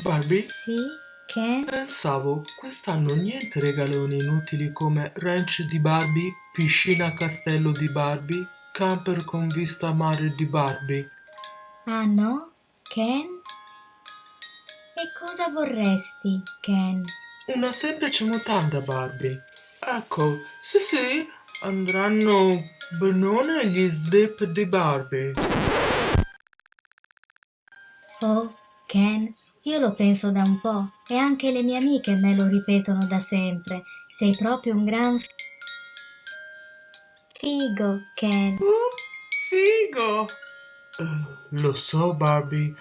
Barbie, Sì, Ken? pensavo quest'anno niente regaloni inutili come ranch di Barbie, piscina castello di Barbie, camper con vista mare di Barbie. Ah no, Ken? E cosa vorresti, Ken? Una semplice mutanda Barbie. Ecco, sì sì, andranno benone gli slip di Barbie. Oh, Ken, io lo penso da un po' e anche le mie amiche me lo ripetono da sempre. Sei proprio un gran f- figo, Ken. Uh, figo! Eh, lo so Barbie,